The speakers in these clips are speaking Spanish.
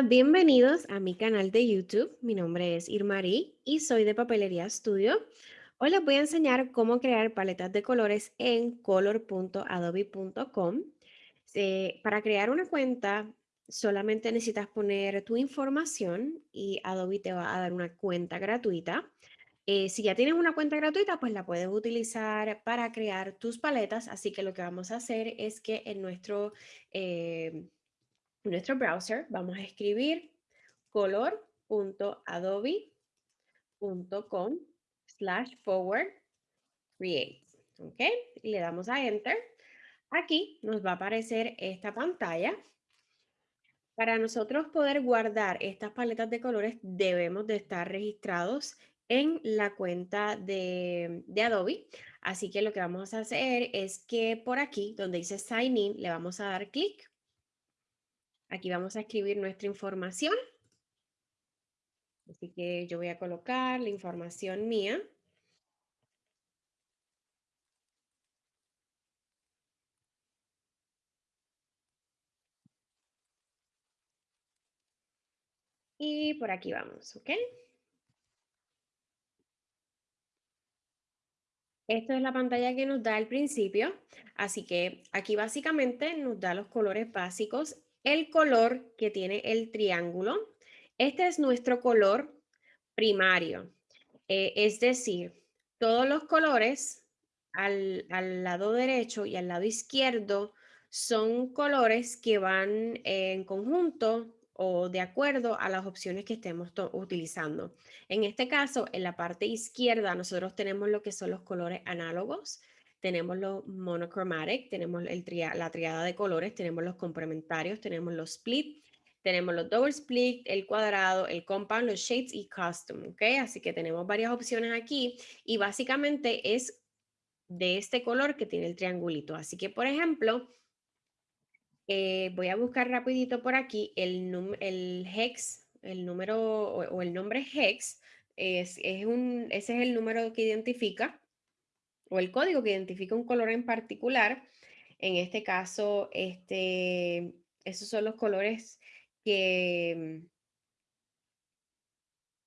Bienvenidos a mi canal de YouTube. Mi nombre es Irmarí y soy de Papelería Studio. Hoy les voy a enseñar cómo crear paletas de colores en color.adobe.com. Eh, para crear una cuenta, solamente necesitas poner tu información y Adobe te va a dar una cuenta gratuita. Eh, si ya tienes una cuenta gratuita, pues la puedes utilizar para crear tus paletas. Así que lo que vamos a hacer es que en nuestro... Eh, nuestro browser vamos a escribir color.adobe.com slash forward create. ¿Ok? Le damos a enter. Aquí nos va a aparecer esta pantalla. Para nosotros poder guardar estas paletas de colores debemos de estar registrados en la cuenta de, de, Adobe. Así que lo que vamos a hacer es que por aquí, donde dice Sign In, le vamos a dar clic Aquí vamos a escribir nuestra información. Así que yo voy a colocar la información mía. Y por aquí vamos, ¿ok? Esta es la pantalla que nos da al principio, así que aquí básicamente nos da los colores básicos el color que tiene el triángulo. Este es nuestro color primario, eh, es decir, todos los colores al, lado derecho y al lado izquierdo son colores que van en conjunto o de acuerdo a las opciones que estemos utilizando. En este caso, en la parte izquierda, nosotros tenemos lo que son los colores análogos, tenemos los monochromatic, tenemos el la triada de colores, tenemos los complementarios, tenemos los split, tenemos los double split, el cuadrado, el compound, los shades y custom, ¿ok? Así que tenemos varias opciones aquí y básicamente es de este color que tiene el triangulito. Así que, por ejemplo, eh, voy a buscar rapidito por aquí el, el hex, el número o, el nombre hex, es, es un, ese es el número que identifica o el código que identifica un color en particular. En este caso, este, esos son los colores que,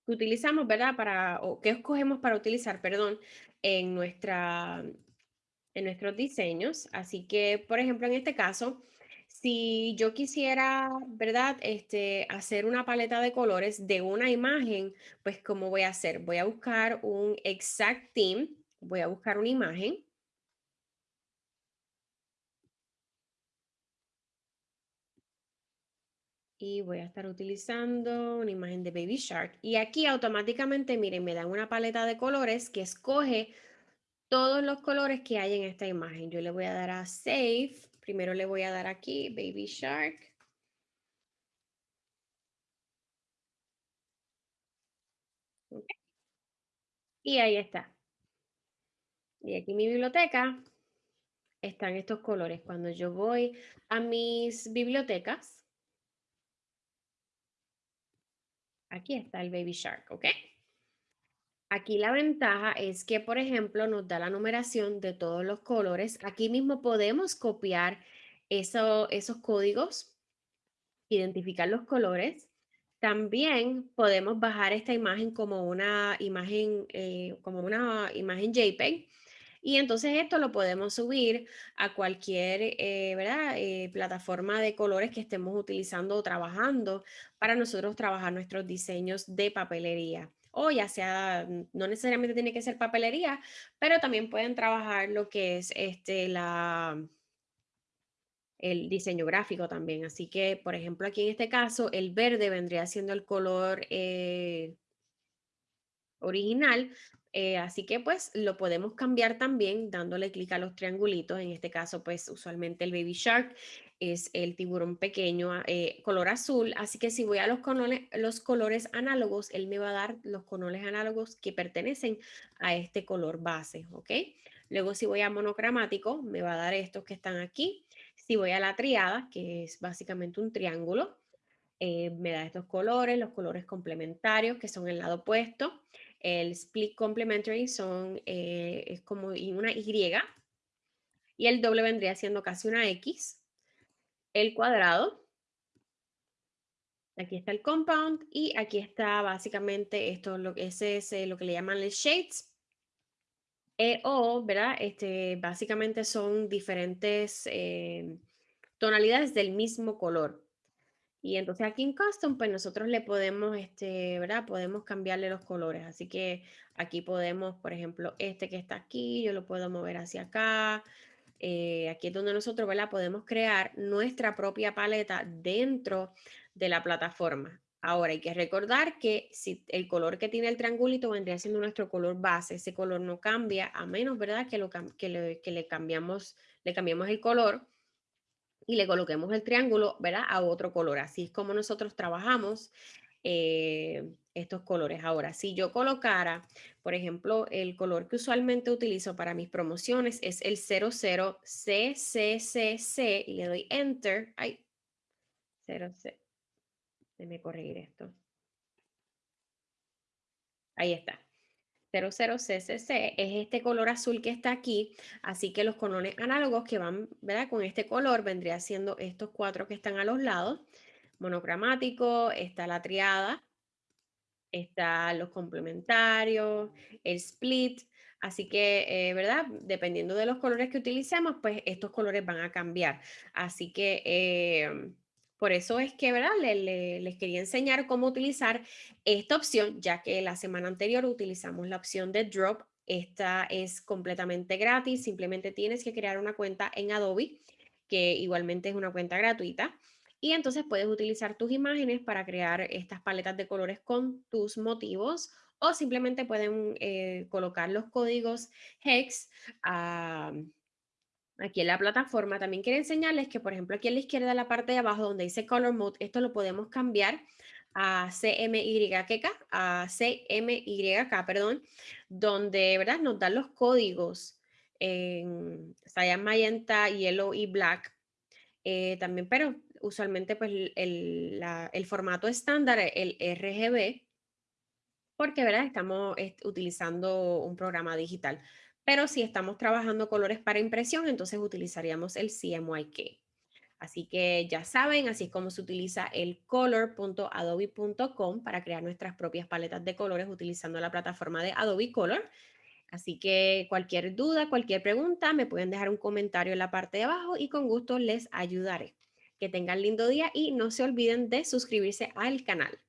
utilizamos, ¿verdad? Para, o que escogemos para utilizar, perdón, en, nuestra, en nuestros diseños. Así que, por ejemplo, en este caso, si yo quisiera, ¿verdad? Este, hacer una paleta de colores de una imagen, pues, ¿cómo voy a hacer? Voy a buscar un exact theme Voy a buscar una imagen. Y voy a estar utilizando una imagen de Baby Shark. Y aquí automáticamente, miren, me dan una paleta de colores que escoge todos los colores que hay en esta imagen. Yo le voy a dar a Save. Primero le voy a dar aquí Baby Shark. Y ahí está. Y aquí mi biblioteca están estos colores. Cuando yo voy a mis bibliotecas, aquí está el Baby Shark, ¿ok? Aquí la ventaja es que, por ejemplo, nos da la numeración de todos los colores. Aquí mismo podemos copiar esos códigos, identificar los colores. También podemos bajar esta imagen como una imagen, eh, como una imagen JPEG y entonces esto lo podemos subir a cualquier eh, ¿verdad? Eh, plataforma de colores que estemos utilizando o trabajando para nosotros trabajar nuestros diseños de papelería. O ya sea, no necesariamente tiene que ser papelería, pero también pueden trabajar lo que es este, la, el diseño gráfico también. Así que, por ejemplo, aquí en este caso, el verde vendría siendo el color eh, original, eh, así que pues lo podemos cambiar también dándole clic a los triangulitos. En este caso pues usualmente el Baby Shark es el tiburón pequeño eh, color azul. Así que si voy a los colores, los colores análogos, él me va a dar los colores análogos que pertenecen a este color base. ¿ok? Luego si voy a monocromático me va a dar estos que están aquí. Si voy a la triada, que es básicamente un triángulo, eh, me da estos colores, los colores complementarios que son el lado opuesto. El split complementary son, eh, es como una Y. Y el doble vendría siendo casi una X. El cuadrado Aquí está el compound y aquí está básicamente esto, lo, ese es eh, lo que le llaman el shades. Eh, o, ¿verdad? Este, básicamente son diferentes eh, tonalidades del mismo color. Y entonces aquí en Custom, pues nosotros le podemos, este, ¿verdad? Podemos cambiarle los colores. Así que aquí podemos, por ejemplo, este que está aquí, yo lo puedo mover hacia acá. Eh, aquí es donde nosotros, ¿verdad? Podemos crear nuestra propia paleta dentro de la plataforma. Ahora hay que recordar que si el color que tiene el triangulito vendría siendo nuestro color base, ese color no cambia a menos, ¿verdad? Que, lo, que, le, que le, cambiamos, le cambiamos el color y le coloquemos el triángulo, ¿verdad? A otro color. Así es como nosotros trabajamos eh, estos colores. Ahora, si yo colocara, por ejemplo, el color que usualmente utilizo para mis promociones es el 00CCCC y le doy Enter. Ay, 00. Déjeme corregir esto. Ahí está. 00CCC es este color azul que está aquí, así que los colores análogos que van, ¿verdad? Con este color vendría siendo estos cuatro que están a los lados, monocromático, está la triada, está los complementarios, el split, así que, eh, ¿verdad? Dependiendo de los colores que utilicemos, pues estos colores van a cambiar, así que... Eh, por eso es que, ¿verdad? les quería enseñar cómo utilizar esta opción, ya que la semana anterior utilizamos la opción de Drop. Esta es completamente gratis, simplemente tienes que crear una cuenta en Adobe, que igualmente es una cuenta gratuita. Y entonces puedes utilizar tus imágenes para crear estas paletas de colores con tus motivos o simplemente pueden eh, colocar los códigos HEX aquí en la plataforma. También quiero enseñarles que, por ejemplo, aquí a la izquierda, en la parte de abajo, donde dice Color Mode, esto lo podemos cambiar a CMYK, a CMYK, perdón, donde, ¿verdad? Nos dan los códigos en cyan, magenta, yellow y black. Eh, también, pero usualmente, pues, el, el formato estándar, el RGB, porque, ¿verdad? Estamos utilizando un programa digital. Pero si estamos trabajando colores para impresión, entonces utilizaríamos el CMYK. Así que ya saben, así es como se utiliza el color.adobe.com para crear nuestras propias paletas de colores utilizando la plataforma de Adobe Color. Así que cualquier duda, cualquier pregunta, me pueden dejar un comentario en la parte de abajo y con gusto les ayudaré. Que tengan lindo día y no se olviden de suscribirse al canal.